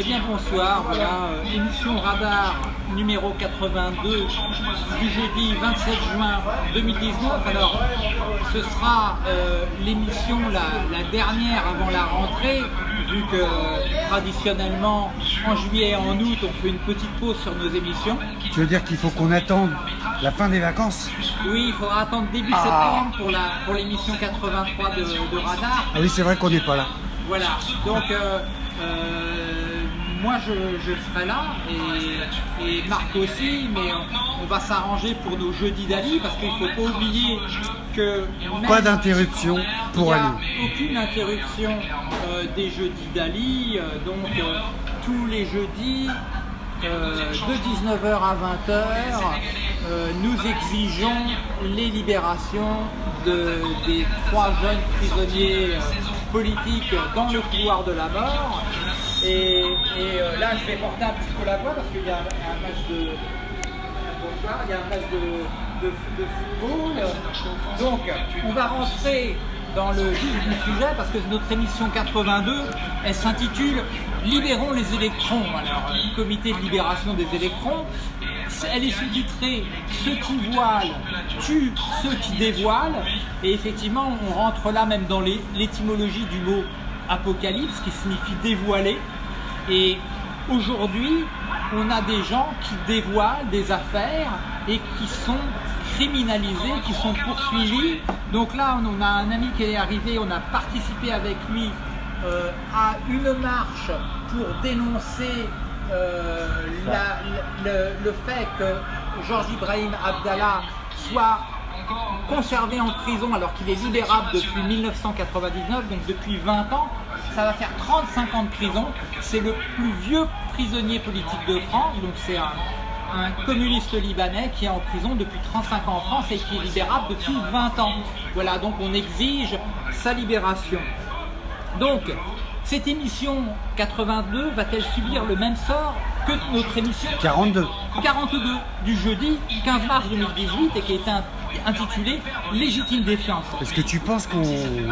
Eh bien bonsoir, voilà, euh, émission Radar numéro 82 du jeudi 27 juin 2019. Alors ce sera euh, l'émission la, la dernière avant la rentrée, vu que traditionnellement en juillet et en août on fait une petite pause sur nos émissions. Tu veux dire qu'il faut qu'on attende la fin des vacances? Oui, il faudra attendre début Ah. septembre pour l'émission 83 de, de Radar. Ah oui, c'est vrai qu'on n'est pas là. Voilà, donc euh, euh, moi je, je serai là et, et Marc aussi, mais on, on va s'arranger pour nos jeudis d'Ali parce qu'il ne faut pas oublier que Pas d'interruption pour Ali. aucune interruption euh, des jeudis d'Ali, euh, donc euh, tous les jeudis de 19h à 20h, euh, nous exigeons les libérations de- des trois jeunes prisonniers politiques dans le couloir de la mort. Et, euh, là, je vais porter un petit peu la voix parce qu'il y a un match de, match de, football. Donc, on va rentrer dans le sujet parce que notre émission 82, elle s'intitule Libérons les électrons. Alors, le comité de libération des électrons, elle est sous-titrée Ceux qui voilent tuent ceux qui dévoilent. Et effectivement, on rentre là même dans l'étymologie du mot apocalypse qui signifie dévoiler. Et aujourd'hui, on a des gens qui dévoilent des affaires et qui sont criminalisés, qui sont poursuivis. Donc là, on a un ami qui est arrivé, on a participé avec lui euh, à une marche pour dénoncer euh, le fait que Georges Ibrahim Abdallah soit conservé en prison alors qu'il est libérable depuis 1999, donc depuis 20 ans. Ça va faire 35 ans de prison. C'est le plus vieux prisonnier politique de France, donc c'est un, un communiste libanais qui est en prison depuis 35 ans en France et qui est libérable depuis 20 ans. Voilà, donc on exige sa libération. Donc, cette émission 82 va-t-elle subir le même sort que notre émission 42. 42 du jeudi 15 mars 2018 et qui est un- intitulée Légitime défiance. Est-ce que tu penses qu'on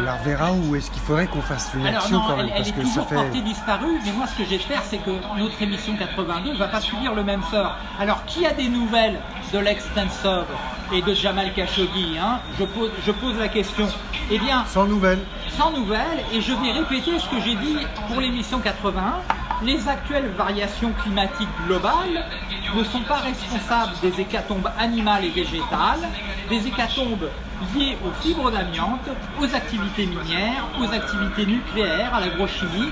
la reverra ou est-ce qu'il faudrait qu'on fasse une Alors action non, quand elle, même? elle Parce est que ça toujours fait. portée disparue, mais moi ce que j'espère c'est que notre émission 82 ne va pas subir le même sort. Alors qui a des nouvelles de l'ex-Tensov et de Jamal Khashoggi hein? Je, pose, je pose la question. Eh bien, Sans nouvelles. sans nouvelles et je vais répéter ce que j'ai dit pour l'émission 81. Les actuelles variations climatiques globales ne sont pas responsables des hécatombes animales et végétales, des hécatombes liées aux fibres d'amiante, aux activités minières, aux activités nucléaires, à l'agrochimie,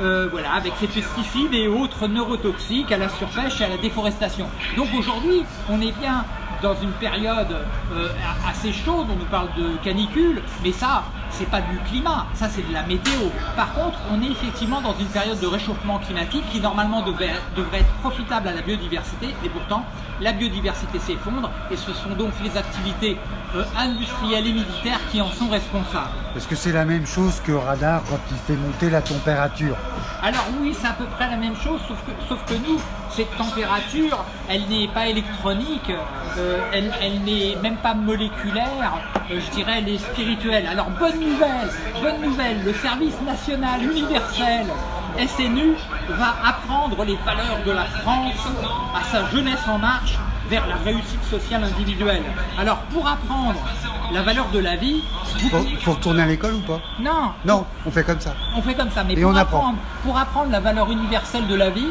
euh, avec ces pesticides et autres neurotoxiques, à la surpêche et à la déforestation. Donc aujourd'hui, on est bien dans une période euh, assez chaude, on nous parle de canicule, mais ça, c'est pas du climat, ça c'est de la météo. Par contre, on est effectivement dans une période de réchauffement climatique qui normalement devait, devrait être profitable à la biodiversité, et pourtant la biodiversité s'effondre, et ce sont donc les activités euh, industrielles et militaires qui en sont responsables. Est-ce que c'est la même chose que radar quand il fait monter la température? Alors oui, c'est à peu près la même chose, sauf que, sauf que nous, cette température, elle n'est pas électronique, euh, elle, elle n'est même pas moléculaire, euh, je dirais, elle est spirituelle. Alors bonne nouvelle, bonne nouvelle, le service national universel SNU va apprendre les valeurs de la France à sa jeunesse en marche vers la réussite sociale individuelle. Alors pour apprendre la valeur de la vie, vous faut, faut retourner à l'école ou pas? Non, Non, on fait comme ça. on fait comme ça, mais Et pour, on apprend. apprendre, pour apprendre la valeur universelle de la vie,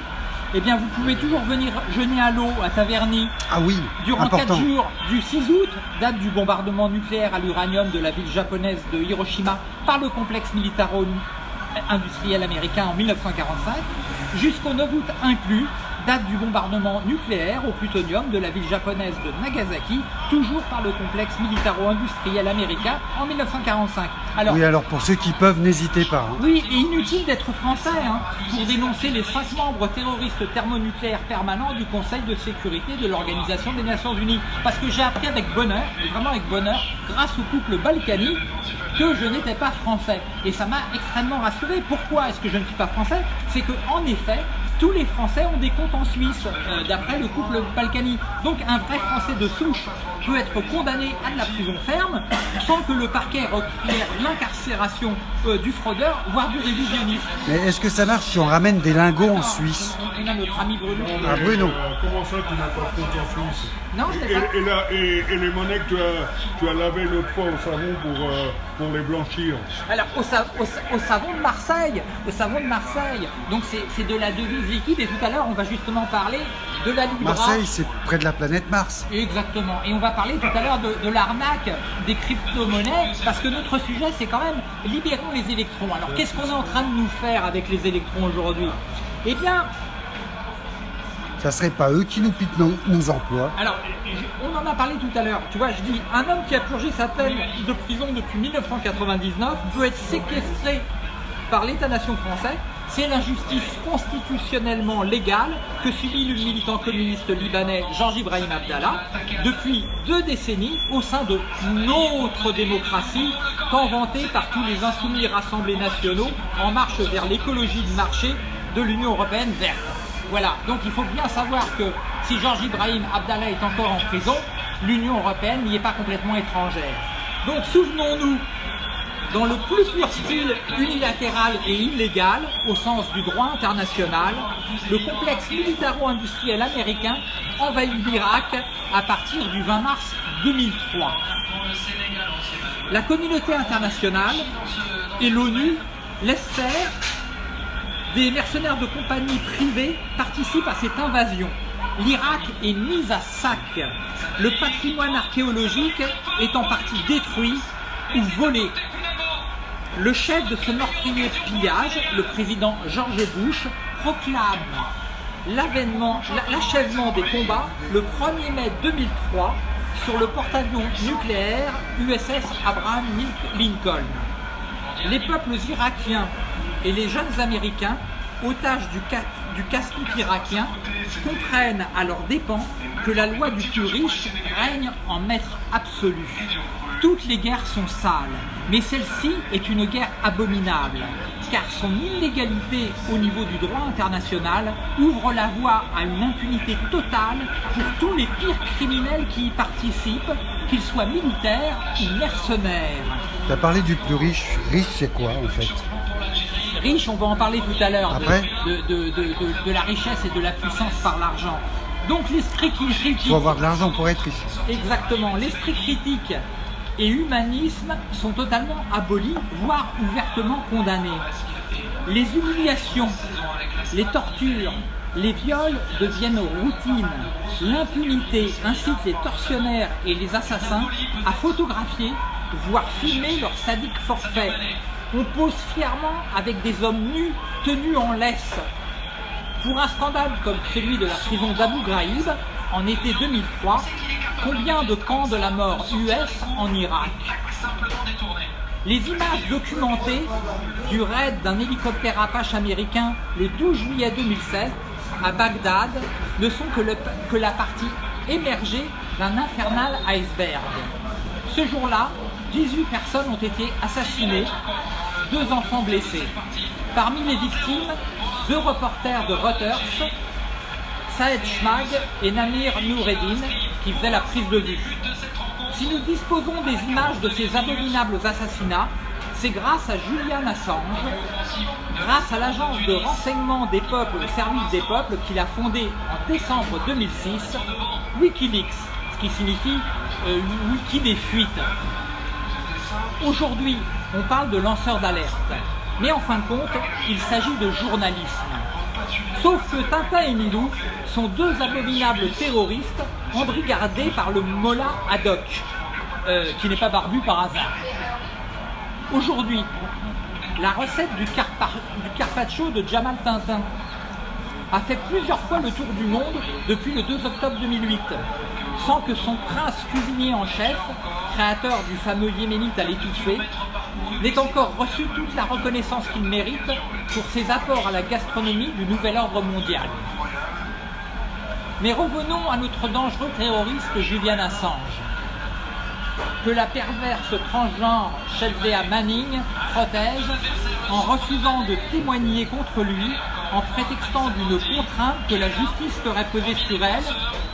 eh bien vous pouvez toujours venir jeûner à l'eau à Taverny Ah oui, durant important. 4 jours du 6 août, date du bombardement nucléaire à l'uranium de la ville japonaise de Hiroshima par le complexe militaro-industriel américain en 1945, jusqu'au 9 août inclus, date du bombardement nucléaire au plutonium de la ville japonaise de Nagasaki, toujours par le complexe militaro-industriel américain en 1945. Alors, Oui, alors pour ceux qui peuvent, n'hésitez pas. hein. oui, et inutile d'être français hein, pour dénoncer les cinq membres terroristes thermonucléaires permanents du Conseil de sécurité de l'Organisation des Nations Unies. Parce que j'ai appris avec bonheur, et vraiment avec bonheur, grâce au couple Balkany, que je n'étais pas français. Et ça m'a extrêmement rassuré. Pourquoi est-ce que je ne suis pas français? C'est que en effet, tous les Français ont des comptes en Suisse, euh, d'après le couple Balkany. Donc un vrai Français de souche peut être condamné à de la prison ferme sans que le parquet requiert l'incarcération euh, du fraudeur, voire du révisionniste. Mais est-ce que ça marche si on ramène des lingots en Suisse? On a notre ami Bruno. Ah, Bruno. Euh, comment ça, tu n'as pas de compte en Suisse? Non, je et, pas. et, la- et- et les monnaies que tu as, tu as lavées l'autre fois au savon pour, euh, pour les blanchir Alors, au, sa- au sa- au savon de Marseille, au savon de Marseille, donc c'est de la devise liquide, et tout à l'heure, on va justement parler de la Libra. Marseille, c'est près de la planète Mars. Exactement. Et on va parler tout à l'heure de, de l'arnaque des crypto-monnaies, parce que notre sujet, c'est quand même libérons les électrons. Alors, qu'est-ce qu'on est en train de nous faire avec les électrons aujourd'hui? Eh bien, Ça serait pas eux qui nous piquent nos, nos emplois. Alors, on en a parlé tout à l'heure. Tu vois, je dis, un homme qui a purgé sa peine de prison depuis 1999 peut être séquestré par l'État-nation français. C'est l'injustice constitutionnellement légale que subit le militant communiste libanais Georges Ibrahim Abdallah depuis deux décennies au sein de notre démocratie, tant vantée par tous les insoumis rassemblés nationaux en marche vers l'écologie de marché de l'Union européenne verte. Voilà, donc il faut bien savoir que si Georges Ibrahim Abdallah est encore en prison, l'Union européenne n'y est pas complètement étrangère. Donc souvenons-nous, dans le plus pur style unilatéral et illégal, au sens du droit international, le complexe militaro-industriel américain envahit l'Irak à partir du 20 mars 2003. La communauté internationale et l'ONU laissent faire des mercenaires de compagnie privées participent à cette invasion. L'Irak est mis à sac. Le patrimoine archéologique est en partie détruit ou volé. Le chef de ce meurtrier pillage, le président George Bush, proclame l'achèvement des combats le 1er mai 2003 sur le porte-avions nucléaire USS Abraham Lincoln les peuples irakiens et les jeunes américains, otages du, du casse-pipe irakien, comprennent à leurs dépens que la loi du plus riche règne en maître absolu. Toutes les guerres sont sales, mais celle-ci est une guerre abominable, car son illégalité au niveau du droit international ouvre la voie à une impunité totale pour tous les pires criminels qui y participent, qu'ils soient militaires ou mercenaires. Tu as parlé du plus riche. Riche, c'est quoi en fait? Riche, on va en parler tout à l'heure, de, Après? de, de- la richesse et de la puissance par l'argent. Donc l'esprit critique, Il faut avoir de l'argent pour être riche. exactement, l'esprit critique et humanisme sont totalement abolis, voire ouvertement condamnés. Les humiliations, les tortures, les viols deviennent routine. L'impunité incite les tortionnaires et les assassins à photographier, voire filmer leurs sadiques forfaits. On pose fièrement avec des hommes nus tenus en laisse. Pour un scandale comme celui de la prison d'Abu Ghraib, en été 2003, combien de camps de la mort US en Irak Les images documentées du raid d'un hélicoptère Apache américain le 12 juillet 2016 à Bagdad ne sont que, le- que la partie émergée d'un infernal iceberg. Ce jour-là, 18 personnes ont été assassinées, deux enfants blessés. Parmi les victimes, deux reporters de Reuters, Saed Schmag et Namir Noureddin, qui faisaient la prise de vue. Si nous disposons des images de ces abominables assassinats, c'est grâce à Julian Assange, grâce à l'agence de renseignement des peuples au service des peuples qu'il a fondée en décembre 2006, Wikileaks, ce qui signifie euh, Wiki des fuites. Aujourd'hui, on parle de lanceurs d'alerte, mais en fin de compte, il s'agit de journalisme. Sauf que Tintin et Milou sont deux abominables terroristes embrigadés par le Mollah Haddock, euh, qui n'est pas barbu par hasard. Aujourd'hui, la recette du carpaccio de Jamal Tintin a fait plusieurs fois le tour du monde depuis le 2 octobre 2008, sans que son prince cuisinier en chef, créateur du fameux yéménite à l'étouffée, n'ait encore reçu toute la reconnaissance qu'il mérite pour ses apports à la gastronomie du nouvel ordre mondial. Mais revenons à notre dangereux terroriste Julian Assange, que la perverse transgenre Shelvea Manning protège en refusant de témoigner contre lui en prétextant d'une contrainte que la justice ferait peser sur elle,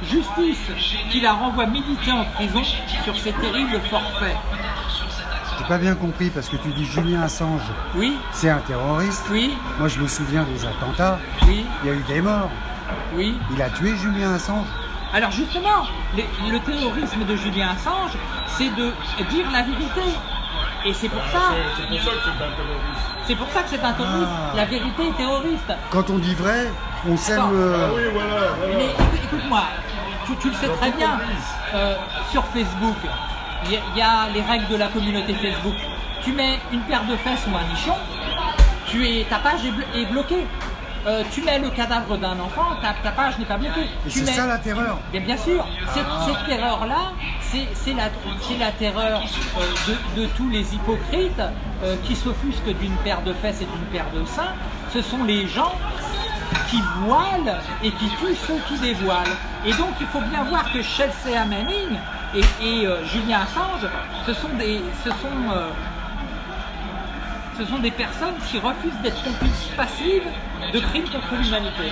justice qui la renvoie méditer en prison sur ces terribles forfaits. J'ai pas bien compris parce que tu dis Julien Assange, Oui, c'est un terroriste. oui, Moi je me souviens des attentats, oui, il y a eu des morts. oui. Il a tué Julien Assange. Alors justement, les- le terrorisme de Julien Assange, c'est de dire la vérité. Et c'est pour ça, C'est pour ça que c'est un terroriste. c'est pour ça que c'est un terroriste. Ah. La vérité est terroriste. Quand on dit vrai, on sème le... Ah oui, voilà, voilà. Mais écoute- écoute-moi, tu, tu le sais très bien, euh, sur Facebook, il y, a- il y a les règles de la communauté Facebook. Tu mets une paire de fesses ou un nichon, tu es, ta page est, blo- est bloquée. Euh, tu mets le cadavre d'un enfant, ta, ta page n'est pas bloquée. C'est ça la terreur. Bien, bien sûr, cette, cette terreur-là, c'est la, terreur euh, de, de tous les hypocrites euh, qui s'offusquent d'une paire de fesses et d'une paire de seins. Ce sont les gens qui voilent et qui tuent ceux qui dévoilent. Et donc il faut bien voir que Chelsea Manning et, et, Julien Assange, ce sont des, ce sont, ce sont des personnes qui refusent d'être complices passives de crimes contre l'humanité.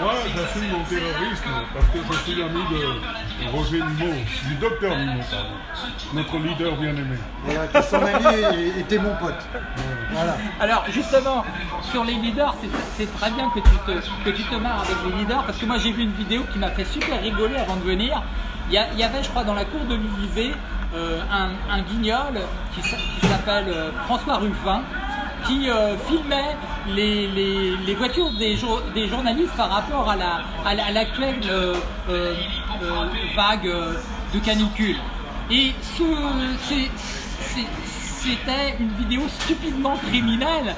Moi, j'assume mon terrorisme parce que je suis l'ami de Roger Nimot, du docteur Nimot, pardon, notre leader bien-aimé. Voilà, que son ami était mon pote. Voilà. Alors justement, sur les leaders, c'est- très bien que tu, te, que tu te marres avec les leaders, parce que moi j'ai vu une vidéo qui m'a fait super rigoler avant de venir. Il y, avait, je crois, dans la cour de l'Élysée, un, un guignol qui, s'appelle euh, François Ruffin, qui euh, filmait les, voitures des, des journalistes par rapport à la- à la- à l'actuelle euh, euh, euh, vague euh, de canicule. Et c'était une vidéo stupidement criminelle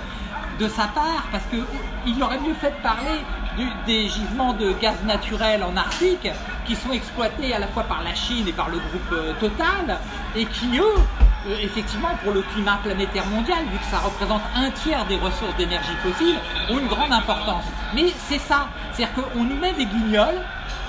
de sa part parce qu'il aurait mieux fait de parler des gisements de gaz naturel en Arctique qui sont exploités à la fois par la Chine et par le groupe euh, Total et qui eux euh, effectivement pour le climat planétaire mondial vu que ça représente un tiers des ressources d'énergie fossile ont une grande importance mais c'est ça c'est-à-dire qu'on nous met des guignols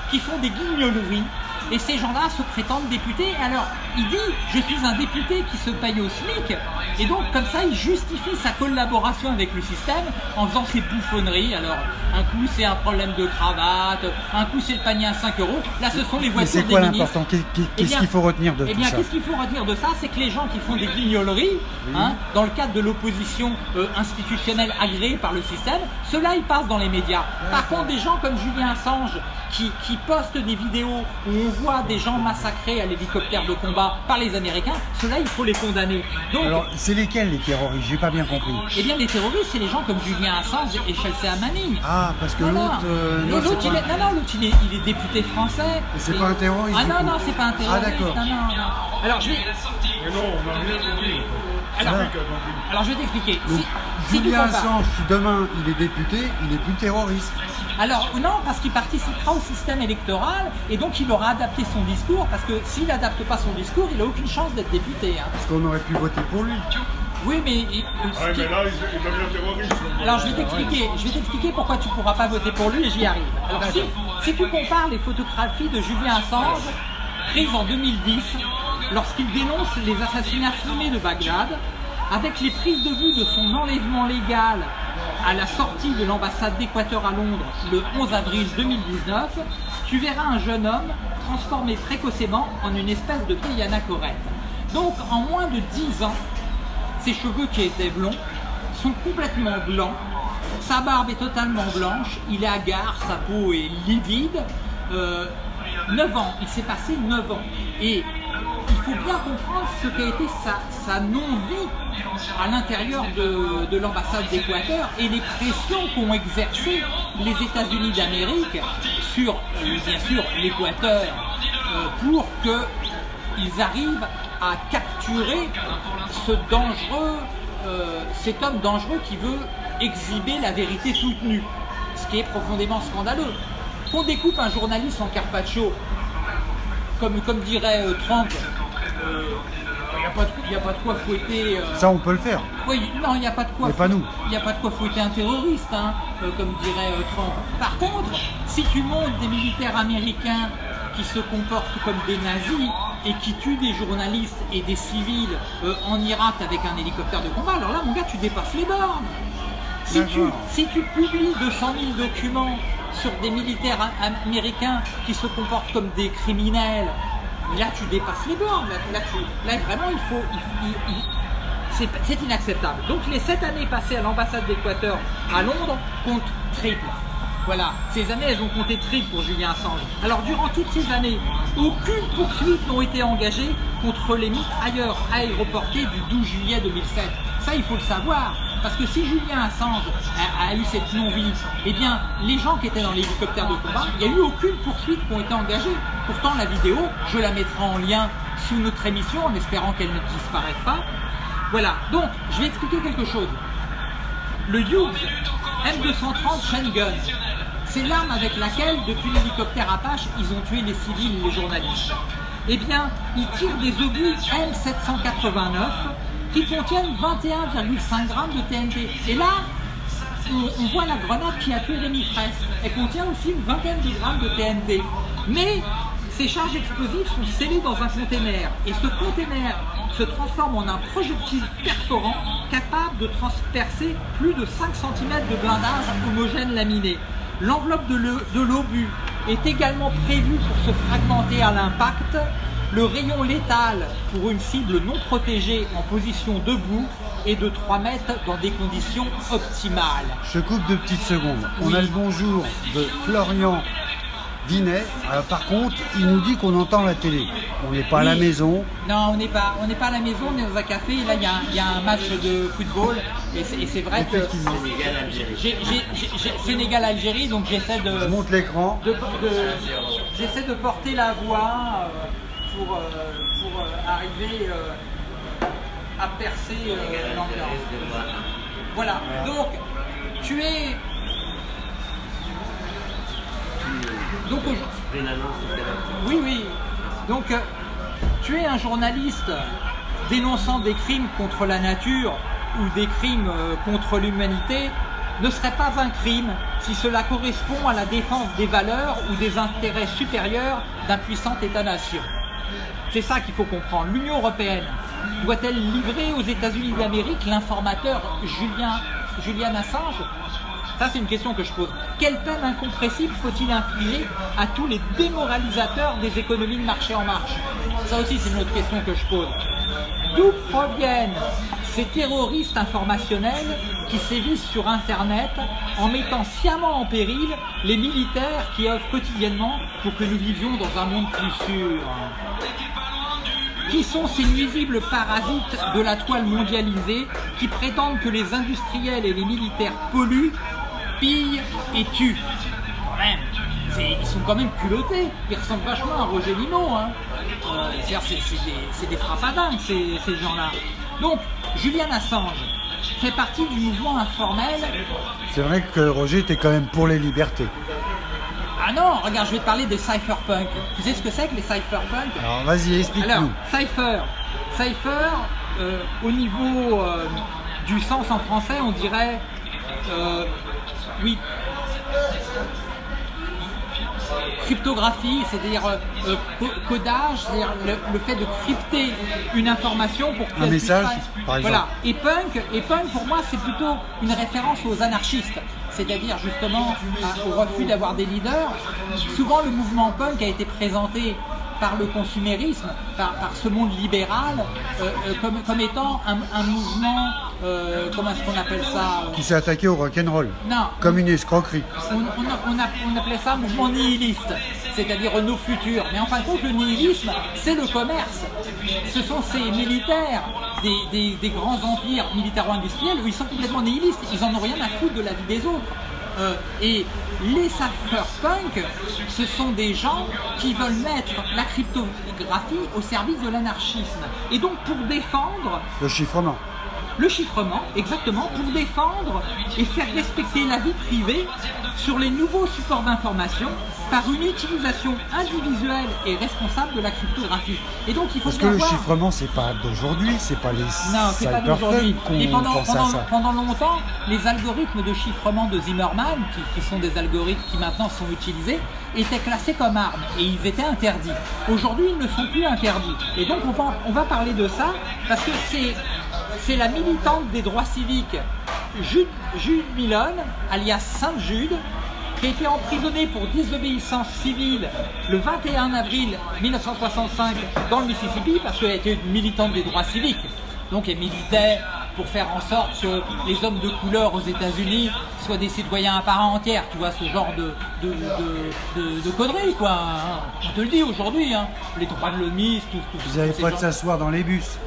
qui font des guignoleries et ces gens-là se prétendent députés. Alors, il dit Je suis un député qui se paye au SMIC. Et donc, comme ça, il justifie sa collaboration avec le système en faisant ses bouffonneries. Alors, un coup, c'est un problème de cravate, un coup, c'est le panier à 5 euros. Là, ce sont les voitures c'est des quoi ministres. l'important Qu'est- qu'est- Eh Qu'est-ce bien- qu'il faut retenir de Eh tout bien, ça qu'est-ce qu'il faut retenir de ça C'est que les gens qui font des guignoleries, hein, dans le cadre de l'opposition euh, institutionnelle agréée par le système, ceux-là, ils passent dans les médias. Par contre, des gens comme Julien Assange, qui, qui postent des vidéos où on voit des gens massacrés à l'hélicoptère de combat par les Américains, ceux-là, il faut les condamner. Donc, Alors, c'est lesquels les terroristes? J'ai pas bien compris. eh bien, les terroristes, c'est les gens comme Julien Assange et Chelsea Manning. Ah, parce que l'autre... euh, non, l'autre, il pas- non, non, l'autre, il est, il est député français. Et c'est Et- pas un terroriste, Ah non, non, c'est pas un terroriste. Ah, d'accord. Non, non, non. Alors, je vais, Mais non, on n'a rien compris. Alors, je vais t'expliquer. Donc, Si, si Julien compares- Assange, si demain il est député, il est plus terroriste. Alors non, parce qu'il participera au système électoral et donc il aura adapté son discours parce que s'il n'adapte pas son discours, il n'a aucune chance d'être député. hein. Parce qu'on aurait pu voter pour lui. Oui, mais... il- euh, Ouais, qui- mais là, il, il devient terroriste. Alors je vais t'expliquer, je vais t'expliquer pourquoi tu ne pourras pas voter pour lui et j'y arrive. Alors si, si tu compares les photographies de Julien Assange prises en 2010 lorsqu'il dénonce les assassinats filmés de Bagdad avec les prises de vue de son enlèvement légal à la sortie de l'ambassade d'Équateur à Londres le 11 avril 2019, tu verras un jeune homme transformé précocement en une espèce de Diana Corette. Donc en moins de 10 ans, ses cheveux qui étaient blonds sont complètement blancs. Sa barbe est totalement blanche. Il est hagard, sa peau est livide. Euh, 9 ans, il s'est passé 9 ans. Et faut bien comprendre ce qu'a été sa, non-vie à l'intérieur de, de l'ambassade d'Équateur et les pressions qu'ont exercées les États-Unis d'Amérique sur, euh, bien sûr, l'Équateur euh, pour qu'ils arrivent à capturer ce dangereux, euh, cet homme dangereux qui veut exhiber la vérité toute nue, ce qui est profondément scandaleux. Qu'on découpe un journaliste en carpaccio, comme, comme dirait Trump, il n'y a, pas de- y a pas de quoi fouetter. euh, Ça, on peut le faire. oui, non, il n'y a pas de quoi. Mais pas nous. Il n'y a pas de quoi fouetter un terroriste, hein, euh, comme dirait euh, Trump. Par contre, si tu montes des militaires américains qui se comportent comme des nazis et qui tuent des journalistes et des civils euh, en Irak avec un hélicoptère de combat, alors là, mon gars, tu dépasses les bornes. Si tu, si tu publies 200 000 documents sur des militaires am- américains qui se comportent comme des criminels, là tu dépasses les bornes. Là, là, vraiment, il faut. c'est inacceptable. Donc les sept années passées à l'ambassade d'Équateur à Londres comptent triple. Voilà, ces années elles ont compté triple pour Julien Assange. Alors durant toutes ces années, aucune poursuite n'a été engagée contre les mitrailleurs aéroportés du 12 juillet 2007. Ça il faut le savoir. Parce que si Julien Assange a, eu cette non-vie, eh bien les gens qui étaient dans l'hélicoptère de combat, il n'y a eu aucune poursuite qui ont été engagées. Pourtant la vidéo, je la mettrai en lien sous notre émission en espérant qu'elle ne disparaisse pas. Voilà, donc je vais expliquer quelque chose. Le Hughes M230 Shengun, c'est l'arme avec laquelle, depuis l'hélicoptère Apache, ils ont tué les civils et les journalistes. Eh bien, ils tirent des obus M789 qui contiennent 21,5 grammes de TNT. Et là, on, voit la grenade qui a tué Rémi Fraisse. Elle contient aussi une vingtaine de grammes de TNT. Mais ces charges explosives sont scellées dans un conteneur. Et ce conteneur se transforme en un projectile perforant capable de transpercer plus de 5 cm de blindage homogène laminé. L'enveloppe de le- de l'obus est également prévue pour se fragmenter à l'impact. Le rayon létal pour une cible non protégée en position debout est de 3 mètres dans des conditions optimales. Je coupe deux petites secondes. On a le bonjour de Florian Vinet. Euh, par contre, il nous dit qu'on entend la télé. On n'est pas à la maison. Non, on n'est pas, on n'est pas à la maison, on est dans un café. Et là, il y, a un- il y a un match de football. Et c'est vrai que Sénégal-Algérie, donc j'essaie de, Je monte l'écran. de- de- j'essaie de porter la voix euh, pour, euh, euh, arriver euh, à percer l'ambiance. Voilà. Donc, tu es. Donc, oui, oui. Donc, tu es un journaliste dénonçant des crimes contre la nature ou des crimes contre l'humanité ne serait pas un crime si cela correspond à la défense des valeurs ou des intérêts supérieurs d'un puissant État-nation. C'est ça qu'il faut comprendre. L'Union européenne doit-elle livrer aux États-Unis d'Amérique l'informateur Julian Assange? Ça, c'est une question que je pose. Quelle peine incompressible faut-il infliger à tous les démoralisateurs des économies de marché en marche? Ça aussi, c'est une autre question que je pose. D'où proviennent ces terroristes informationnels qui sévissent sur Internet en mettant sciemment en péril les militaires qui œuvrent quotidiennement pour que nous vivions dans un monde plus sûr qui sont ces nuisibles parasites de la toile mondialisée qui prétendent que les industriels et les militaires polluent, pillent et tuent? Quand même, ils sont quand même culottés. Ils ressemblent vachement à Roger Limo. Hein. Euh, c'est, des, des frappadingues, ces, ces gens-là. Donc, Julian Assange fait partie du mouvement informel. C'est vrai que Roger était quand même pour les libertés. Ah non, regarde, je vais te parler des cypherpunks. Tu sais ce que c'est que les cypherpunks Alors vas-y, Alors, explique-nous. Cypher. Cypher, euh, au niveau euh, du sens en français, on dirait. euh, oui. Cryptographie, c'est-à-dire euh, euh, co- codage, c'est-à-dire le, le fait de crypter une information pour puisse message, par exemple. Voilà. Et punk, et punk pour moi c'est plutôt une référence aux anarchistes, c'est-à-dire justement à- au refus d'avoir des leaders. Souvent le mouvement punk a été présenté par le consumérisme, par, par ce monde libéral, euh, euh, comme, comme étant un, un mouvement, euh, comment est-ce qu'on appelle ça Qui s'est attaqué au rock'n'roll. Non, Comme une escroquerie. on, on a- on a- on appelait ça mouvement nihiliste, c'est-à-dire nos futurs. Mais en fin de compte, le nihilisme, c'est le commerce. Ce sont ces militaires des, des- des grands empires militaro-industriels où ils sont complètement nihilistes. Ils en ont rien à foutre de la vie des autres. Euh, et les cypherpunks, ce sont des gens qui veulent mettre la cryptographie au service de l'anarchisme. Et donc pour défendre Le chiffrement. Le chiffrement, exactement, pour défendre et faire respecter la vie privée sur les nouveaux supports d'information par une utilisation individuelle et responsable de la cryptographie. Et donc il faut Parce que le chiffrement, c'est pas d'aujourd'hui, c'est pas les Non, c'est pas d'aujourd'hui. Et qu'on pendant, pendant longtemps, les algorithmes de chiffrement de Zimmerman, qui, qui sont des algorithmes qui maintenant sont utilisés, étaient classés comme armes et ils étaient interdits. Aujourd'hui, ils ne sont plus interdits. Et donc, on va, on va parler de ça parce que c'est, c'est la militante des droits civiques Jude, Jude Milon, alias Saint Jude, qui a été emprisonné pour désobéissance civile le 21 avril 1965 dans le Mississippi parce qu'elle était une militante des droits civiques. Donc elle militait pour faire en sorte que les hommes de couleur aux États-Unis soient des citoyens à part entière, tu vois, ce genre de, de, de, de- de conneries, quoi. hein. On te le dit aujourd'hui, hein. les droits de l'hommiste, tout, tout Vous n'avez pas de gens- s'asseoir dans les bus.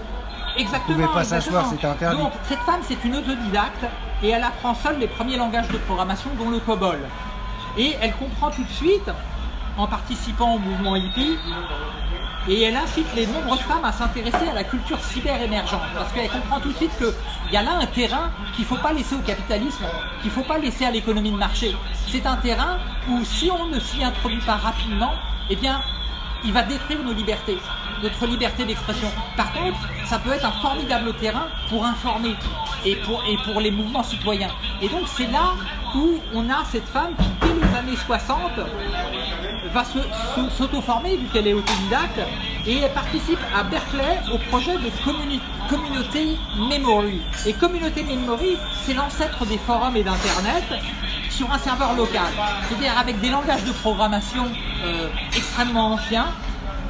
Exactement. pouvez pas s'asseoir, c'était interdit. Donc, cette femme, c'est une autodidacte et elle apprend seule les premiers langages de programmation, dont le COBOL. Et elle comprend tout de suite, en participant au mouvement hippie, et elle incite les nombreuses femmes à s'intéresser à la culture cyber émergente. Parce qu'elle comprend tout de suite qu'il y a là un terrain qu'il ne faut pas laisser au capitalisme, qu'il ne faut pas laisser à l'économie de marché. C'est un terrain où si on ne s'y introduit pas rapidement, eh bien, il va détruire nos libertés, notre liberté d'expression. Par contre, ça peut être un formidable terrain pour informer et pour, les mouvements citoyens. Et donc c'est là où on a cette femme qui, dès les années 60, va s'auto-former vu qu'elle est autodidacte et elle participe à Berkeley au projet de communi- Community Memory. Et Community Memory, c'est l'ancêtre des forums et d'Internet sur un serveur local. C'est-à-dire avec des langages de programmation euh, extrêmement anciens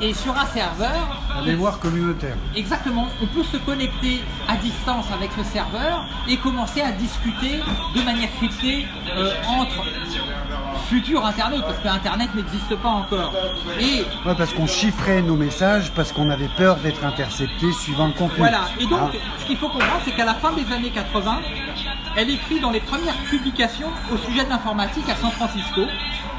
et sur un serveur La mémoire communautaire. Exactement, on peut se connecter à distance avec le serveur et commencer à discuter de manière cryptée euh, entre futur Internet, parce que Internet n'existe pas encore. Et Ouais, parce qu'on chiffrait nos messages parce qu'on avait peur d'être intercepté suivant le contenu. voilà, et donc Hein ce qu'il faut comprendre, c'est qu'à la fin des années 80, elle écrit dans les premières publications au sujet de l'informatique à San Francisco.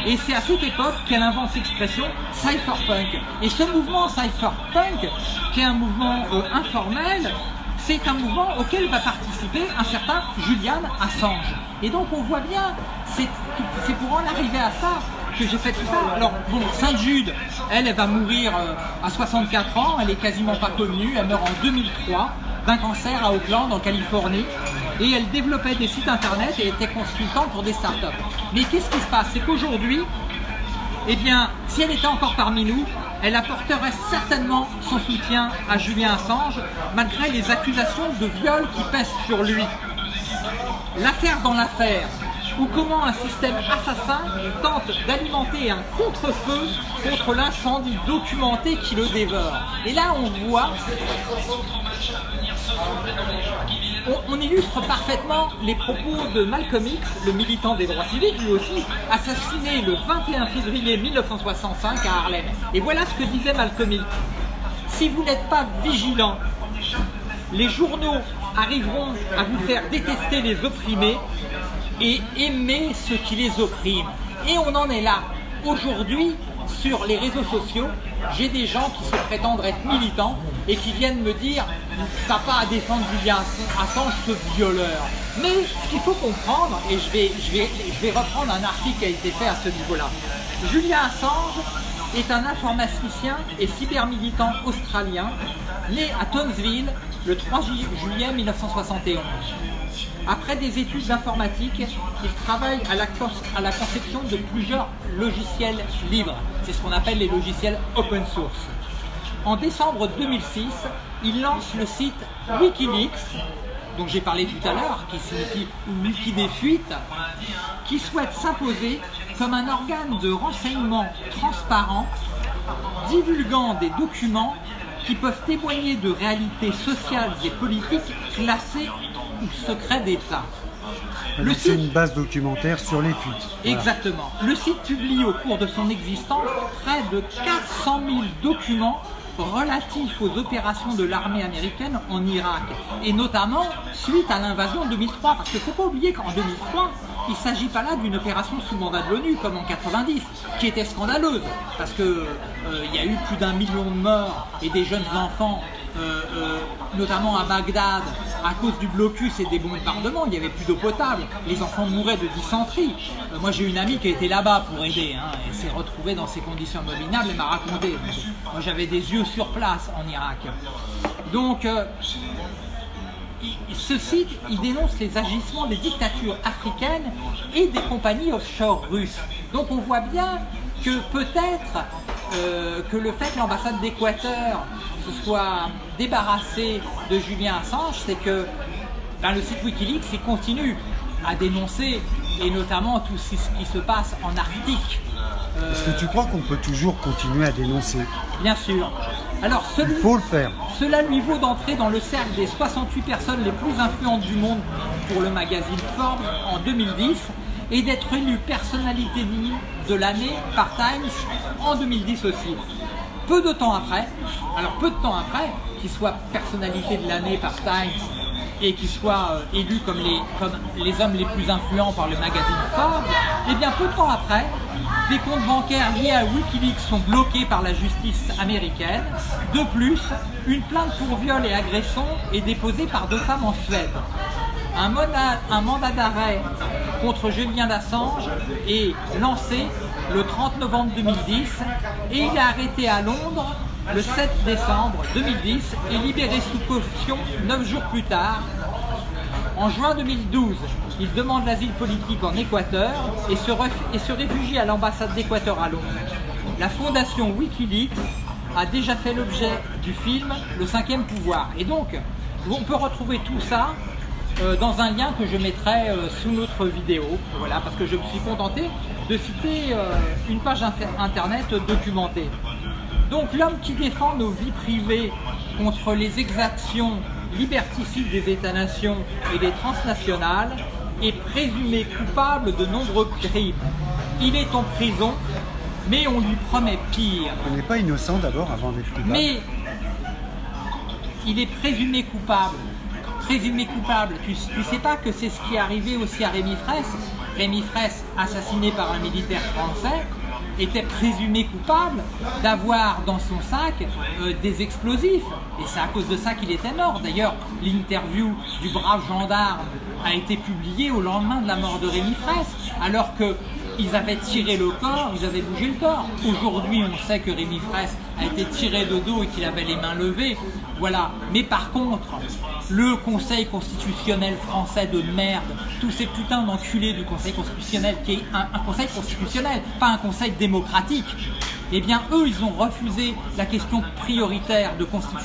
Et c'est à cette époque qu'elle invente l'expression cypherpunk. Et ce mouvement cypherpunk, qui est un mouvement euh, informel, c'est un mouvement auquel va participer un certain Julian Assange. Et donc on voit bien, c'est pour en arriver à ça que j'ai fait tout ça. Alors bon, Sainte-Jude, elle, elle va mourir euh, à 64 ans, elle est quasiment pas connue, elle meurt en 2003 d'un cancer à Oakland en Californie et elle développait des sites internet et était consultante pour des startups. Mais qu'est-ce qui se passe? C'est qu'aujourd'hui, eh bien, si elle était encore parmi nous, elle apporterait certainement son soutien à Julien Assange, malgré les accusations de viol qui pèsent sur lui. L'affaire dans l'affaire, ou comment un système assassin tente d'alimenter un contre-feu contre l'incendie documenté qui le dévore. Et là, on voit on, illustre parfaitement les propos de Malcolm X, le militant des droits civiques, lui aussi, assassiné le 21 février 1965 à Harlem. Et voilà ce que disait Malcolm X. Si vous n'êtes pas vigilant, les journaux arriveront à vous faire détester les opprimés et aimer ceux qui les oppriment. Et on en est là. Aujourd'hui, sur les réseaux sociaux, j'ai des gens qui se prétendent être militants et qui viennent me dire T'as pas à défendre Julian Assange, ce violeur. Mais ce qu'il faut comprendre, et je vais, je, vais, reprendre un article qui a été fait à ce niveau-là. Julian Assange est un informaticien et cybermilitant australien né à Townsville le 3 ju- juillet 1971. Après des études d'informatique, il travaille à la conception de plusieurs logiciels libres. C'est ce qu'on appelle les logiciels open source. En décembre 2006, il lance le site Wikileaks, dont j'ai parlé tout à l'heure, qui signifie Wiki des fuites, qui souhaite s'imposer comme un organe de renseignement transparent, divulguant des documents qui peuvent témoigner de réalités sociales et politiques classées ou secrets d'État. Le Donc, C'est une base documentaire sur les fuites. Voilà. Exactement. Le site publie au cours de son existence près de 400 000 documents relatifs aux opérations de l'armée américaine en Irak, et notamment suite à l'invasion en 2003, parce qu'il ne faut pas oublier qu'en 2003, il ne s'agit pas là d'une opération sous mandat de l'ONU comme en 90, qui était scandaleuse, parce que euh, y a eu plus d'un million de morts et des jeunes enfants, euh, euh, notamment à Bagdad, à cause du blocus et des bombardements, il n'y avait plus d'eau potable, les enfants mouraient de dysenterie. Euh, moi j'ai une amie qui été là-bas pour aider, hein, et s'est retrouvée dans ces conditions abominables et m'a raconté. Moi j'avais des yeux sur place en Irak. Donc euh, ce site, il dénonce les agissements des dictatures africaines et des compagnies offshore russes. Donc on voit bien que peut-être euh, que le fait que l'ambassade d'Équateur se soit débarrassée de Julien Assange, c'est que ben, le site Wikileaks il continue à dénoncer, et notamment tout ce qui se passe en Arctique. Euh, Est-ce que tu crois qu'on peut toujours continuer à dénoncer? Bien sûr. Alors, Il faut le faire. Cela lui vaut d'entrer dans le cercle des 68 personnes les plus influentes du monde pour le magazine Forbes en 2010 et d'être élu personnalité de l'année par Times en 2010 aussi. Peu de temps après, alors peu de temps après, qu'il soit personnalité de l'année par Times et qu'il soit euh, élu comme les, comme les hommes les plus influents par le magazine Forbes, et eh bien peu de temps après, des comptes bancaires liés à Wikileaks sont bloqués par la justice américaine. De plus, une plainte pour viol et agression est déposée par deux femmes en Suède. Un mandat, un mandat d'arrêt contre Julien Assange est lancé le 30 novembre 2010 et il est arrêté à Londres le 7 décembre 2010 et libéré sous caution 9 jours plus tard. En juin 2012, il demande l'asile politique en Équateur et se, et se réfugie à l'ambassade d'Équateur à Londres. La fondation Wikileaks a déjà fait l'objet du film Le cinquième pouvoir. Et donc, on peut retrouver tout ça euh, dans un lien que je mettrai euh, sous notre vidéo, voilà, parce que je me suis contenté de citer euh, une page internet documentée. Donc l'homme qui défend nos vies privées contre les exactions liberticides des États-nations et des transnationales est présumé coupable de nombreux crimes. Il est en prison, mais on lui promet pire. Il n'est pas innocent d'abord avant d'être coupable. Mais il est présumé coupable. Présumé coupable. Tu, sais pas que c'est ce qui est arrivé aussi à Rémi Fraisse Rémi Fraisse, assassiné par un militaire français, était présumé coupable d'avoir dans son sac euh, des explosifs. Et c'est à cause de ça qu'il était mort. D'ailleurs, l'interview du brave gendarme a été publiée au lendemain de la mort de Rémi Fraisse, alors qu'ils avaient tiré le corps, ils avaient bougé le corps. Aujourd'hui, on sait que Rémi Fraisse a été tiré de dos et qu'il avait les mains levées. Voilà. Mais par contre, le Conseil constitutionnel français de merde, tous ces putains d'enculés du Conseil constitutionnel, qui est un, un, Conseil constitutionnel, pas un Conseil démocratique, eh bien eux, ils ont refusé la question prioritaire de constitution.